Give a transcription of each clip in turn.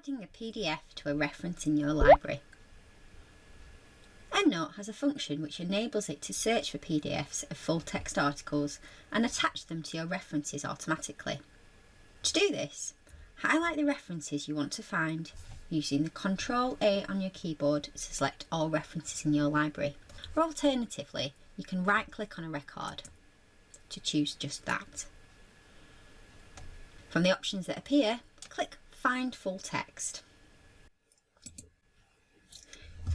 adding a PDF to a reference in your library. EndNote has a function which enables it to search for PDFs of full text articles and attach them to your references automatically. To do this, highlight the references you want to find using the Ctrl A on your keyboard to select all references in your library. Or alternatively, you can right click on a record to choose just that. From the options that appear, click Find Full Text.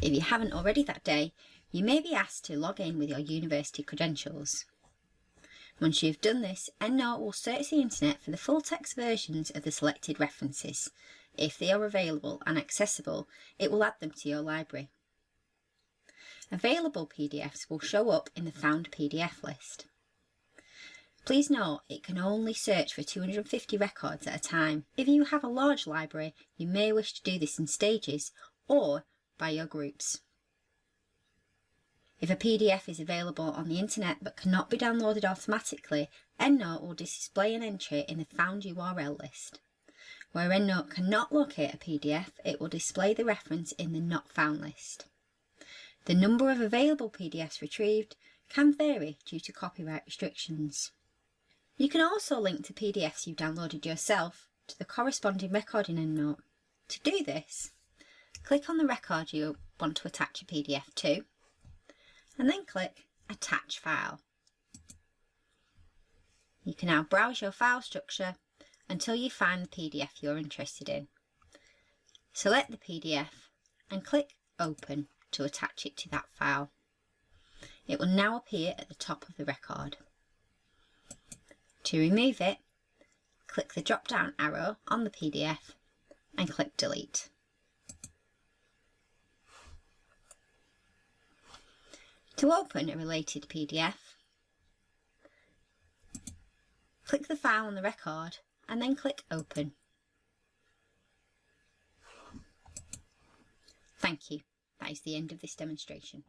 If you haven't already that day, you may be asked to log in with your university credentials. Once you've done this, EndNote will search the internet for the full text versions of the selected references. If they are available and accessible, it will add them to your library. Available PDFs will show up in the Found PDF list. Please note it can only search for 250 records at a time. If you have a large library, you may wish to do this in stages or by your groups. If a PDF is available on the internet but cannot be downloaded automatically, EndNote will display an entry in the Found URL list. Where EndNote cannot locate a PDF, it will display the reference in the Not Found list. The number of available PDFs retrieved can vary due to copyright restrictions. You can also link to PDFs you've downloaded yourself to the corresponding record in EndNote. To do this, click on the record you want to attach a PDF to, and then click Attach File. You can now browse your file structure until you find the PDF you're interested in. Select the PDF and click Open to attach it to that file. It will now appear at the top of the record. To remove it, click the drop down arrow on the PDF and click Delete. To open a related PDF, click the file on the record and then click Open. Thank you. That is the end of this demonstration.